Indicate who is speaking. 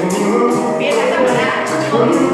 Speaker 1: Empiezas a parar.